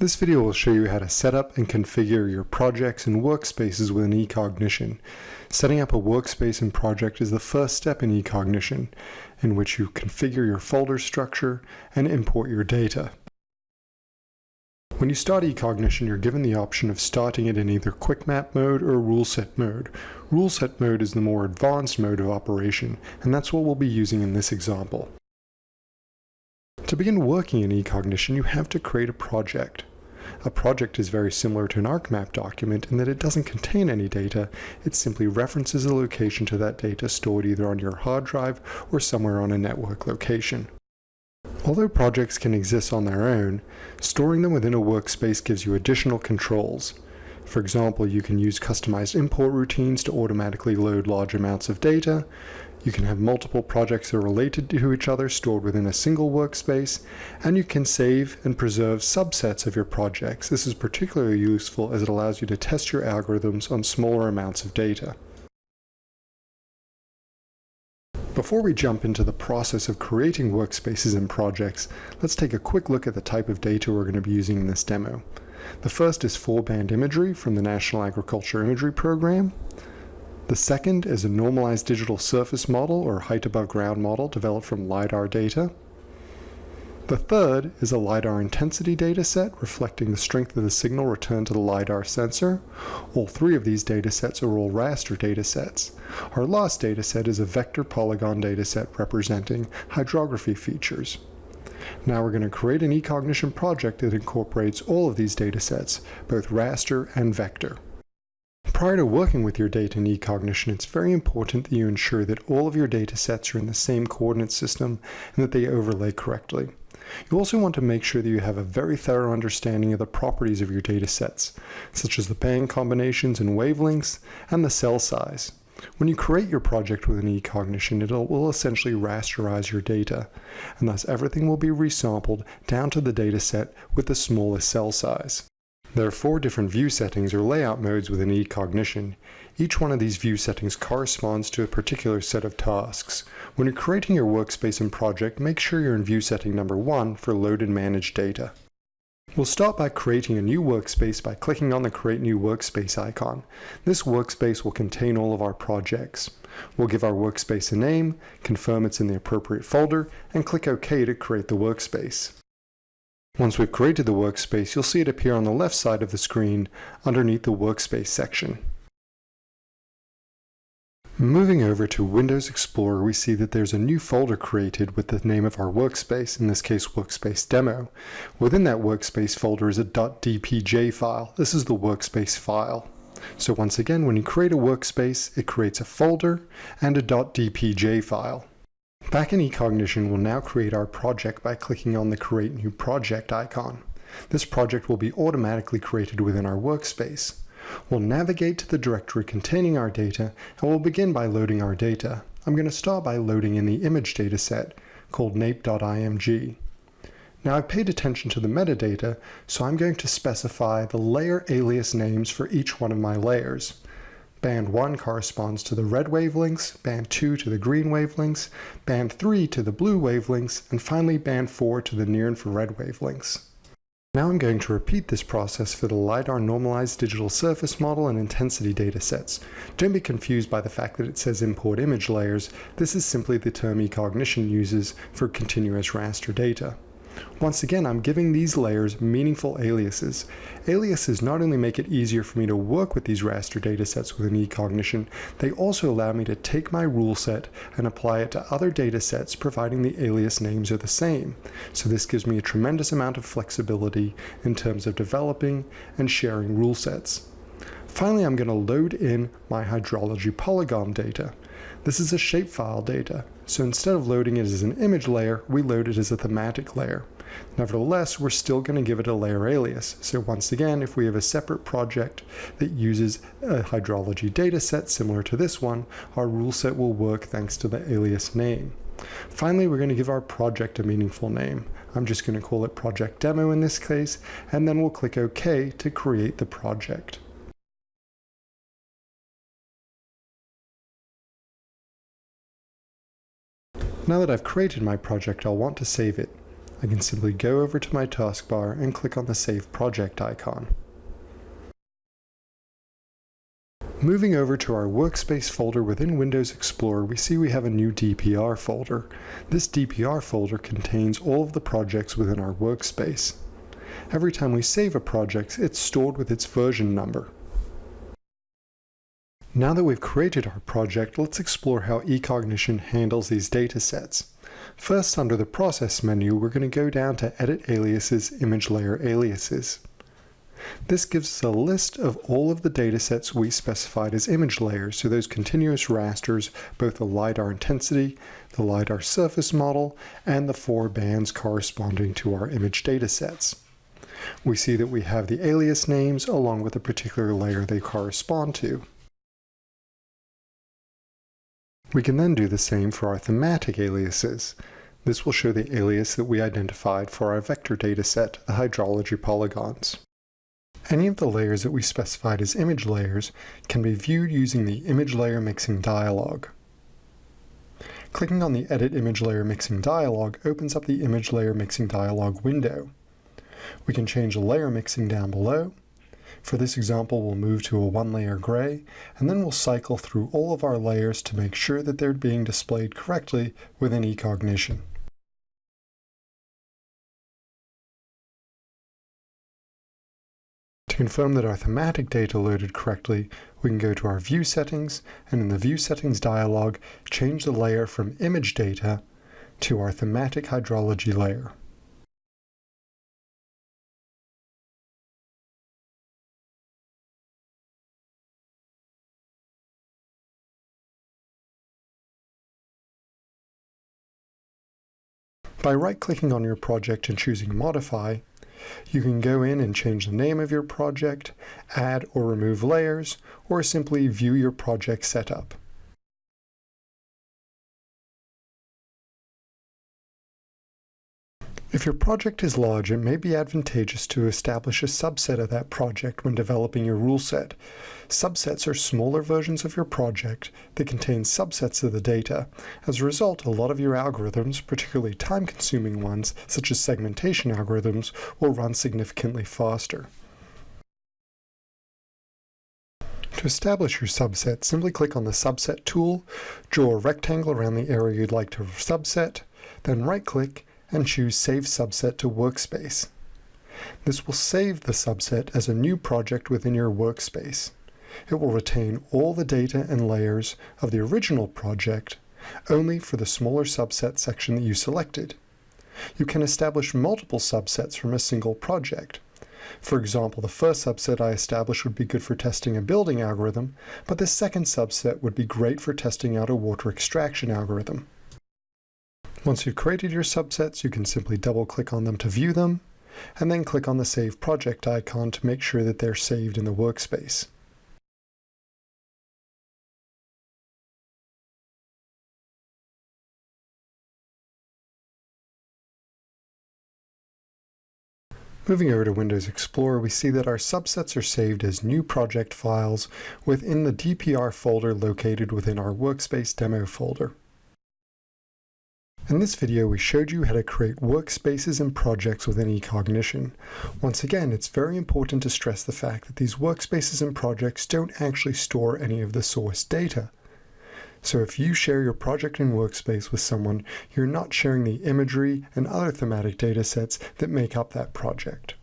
This video will show you how to set up and configure your projects and workspaces within eCognition. Setting up a workspace and project is the first step in eCognition, in which you configure your folder structure and import your data. When you start eCognition, you're given the option of starting it in either Quick Map mode or Rule Set mode. Rule Set mode is the more advanced mode of operation, and that's what we'll be using in this example. To begin working in eCognition, you have to create a project. A project is very similar to an ArcMap document in that it doesn't contain any data, it simply references the location to that data stored either on your hard drive or somewhere on a network location. Although projects can exist on their own, storing them within a workspace gives you additional controls. For example, you can use customized import routines to automatically load large amounts of data. You can have multiple projects that are related to each other stored within a single workspace, and you can save and preserve subsets of your projects. This is particularly useful as it allows you to test your algorithms on smaller amounts of data. Before we jump into the process of creating workspaces and projects, let's take a quick look at the type of data we're going to be using in this demo. The first is four-band imagery from the National Agriculture Imagery Program. The second is a normalized digital surface model or height above ground model developed from LiDAR data. The third is a LiDAR intensity dataset reflecting the strength of the signal returned to the LiDAR sensor. All three of these datasets are all raster datasets. Our last dataset is a vector polygon dataset representing hydrography features. Now we're going to create an eCognition project that incorporates all of these datasets, both raster and vector. Prior to working with your data in eCognition, it's very important that you ensure that all of your datasets are in the same coordinate system and that they overlay correctly. You also want to make sure that you have a very thorough understanding of the properties of your data sets, such as the band combinations and wavelengths, and the cell size. When you create your project with an eCognition, it will essentially rasterize your data, and thus everything will be resampled down to the data set with the smallest cell size. There are four different view settings or layout modes within eCognition. Each one of these view settings corresponds to a particular set of tasks. When you're creating your workspace and project, make sure you're in view setting number one for load and manage data. We'll start by creating a new workspace by clicking on the Create New Workspace icon. This workspace will contain all of our projects. We'll give our workspace a name, confirm it's in the appropriate folder, and click OK to create the workspace. Once we've created the workspace, you'll see it appear on the left side of the screen underneath the Workspace section. Moving over to Windows Explorer, we see that there's a new folder created with the name of our workspace, in this case Workspace Demo. Within that workspace folder is a .dpj file. This is the workspace file. So once again, when you create a workspace, it creates a folder and a .dpj file. Back in eCognition, we'll now create our project by clicking on the Create New Project icon. This project will be automatically created within our workspace. We'll navigate to the directory containing our data, and we'll begin by loading our data. I'm going to start by loading in the image data set called naip.img. Now I've paid attention to the metadata, so I'm going to specify the layer alias names for each one of my layers. Band 1 corresponds to the red wavelengths, band 2 to the green wavelengths, band 3 to the blue wavelengths, and finally band 4 to the near infrared wavelengths. Now I'm going to repeat this process for the LiDAR normalized digital surface model and intensity datasets. Don't be confused by the fact that it says import image layers. This is simply the term eCognition uses for continuous raster data. Once again, I'm giving these layers meaningful aliases. Aliases not only make it easier for me to work with these raster datasets within eCognition, they also allow me to take my rule set and apply it to other datasets providing the alias names are the same. So this gives me a tremendous amount of flexibility in terms of developing and sharing rule sets. Finally, I'm going to load in my hydrology polygon data. This is a shapefile data, so instead of loading it as an image layer, we load it as a thematic layer. Nevertheless, we're still going to give it a layer alias. So once again, if we have a separate project that uses a hydrology dataset similar to this one, our rule set will work thanks to the alias name. Finally, we're going to give our project a meaningful name. I'm just going to call it project demo in this case, and then we'll click OK to create the project. Now that I've created my project, I'll want to save it. I can simply go over to my taskbar and click on the Save Project icon. Moving over to our Workspace folder within Windows Explorer, we see we have a new DPR folder. This DPR folder contains all of the projects within our workspace. Every time we save a project, it's stored with its version number. Now that we've created our project, let's explore how eCognition handles these datasets. First, under the Process menu, we're going to go down to Edit Aliases, Image Layer Aliases. This gives us a list of all of the datasets we specified as image layers, so those continuous rasters, both the LiDAR intensity, the LiDAR surface model, and the four bands corresponding to our image datasets. We see that we have the alias names along with the particular layer they correspond to. We can then do the same for our thematic aliases. This will show the alias that we identified for our vector dataset, the hydrology polygons. Any of the layers that we specified as image layers can be viewed using the Image Layer Mixing dialog. Clicking on the Edit Image Layer Mixing dialog opens up the Image Layer Mixing dialog window. We can change the layer mixing down below. For this example, we'll move to a one-layer gray, and then we'll cycle through all of our layers to make sure that they're being displayed correctly within eCognition. To confirm that our thematic data loaded correctly, we can go to our View Settings, and in the View Settings dialog, change the layer from Image Data to our Thematic Hydrology layer. By right-clicking on your project and choosing Modify, you can go in and change the name of your project, add or remove layers, or simply view your project setup. If your project is large, it may be advantageous to establish a subset of that project when developing your rule set. Subsets are smaller versions of your project that contain subsets of the data. As a result, a lot of your algorithms, particularly time-consuming ones, such as segmentation algorithms, will run significantly faster. To establish your subset, simply click on the Subset tool, draw a rectangle around the area you'd like to subset, then right-click and choose Save Subset to Workspace. This will save the subset as a new project within your workspace. It will retain all the data and layers of the original project, only for the smaller subset section that you selected. You can establish multiple subsets from a single project. For example, the first subset I established would be good for testing a building algorithm, but the second subset would be great for testing out a water extraction algorithm. Once you've created your subsets, you can simply double-click on them to view them, and then click on the Save Project icon to make sure that they're saved in the workspace. Moving over to Windows Explorer, we see that our subsets are saved as new project files within the DPR folder located within our Workspace Demo folder. In this video, we showed you how to create workspaces and projects within eCognition. Once again, it's very important to stress the fact that these workspaces and projects don't actually store any of the source data. So if you share your project and workspace with someone, you're not sharing the imagery and other thematic datasets that make up that project.